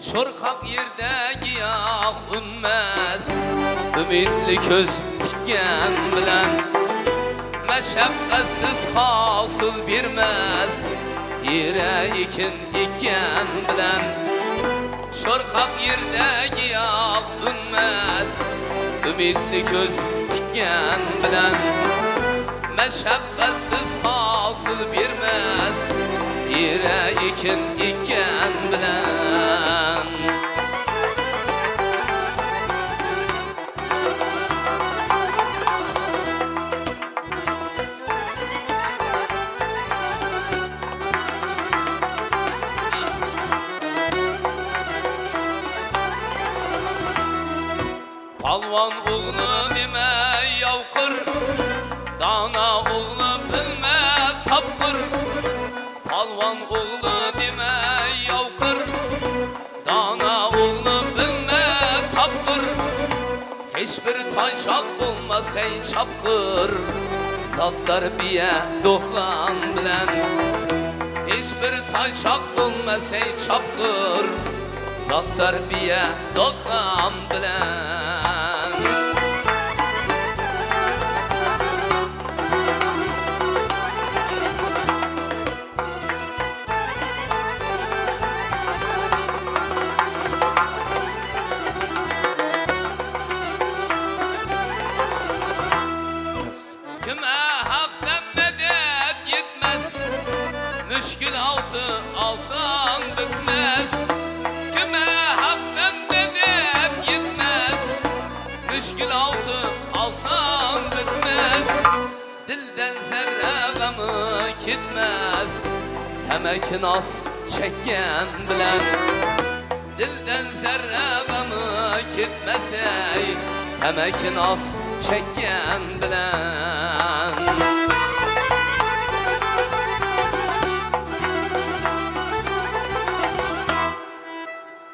Şorkak yerde giyah ünmez Ümitli köz dikken bilen Meşakkatsiz hasıl birmez Yere ikin ikken bilen Şorkak yerde giyah ünmez Ümitli köz dikken bilen Meşakkatsiz hasıl birmez Yere ikin Palvan oğlu nime yavkır? Dana oğlu bilme tapkır? Palvan oğlu nime yavkır? Dana oğlu bilme tapkır? Hiçbir taşak bulmaz ey çapkır Zatlar biye dokan bilen. Hiçbir taşak bulmaz ey çapkır Kime haktan medet yetmez Müşkül altı alsan bitmez gamı gitmez? Temek nas çekken bilen Dilden zerre gamı gitmesey Temek nas çekken bilen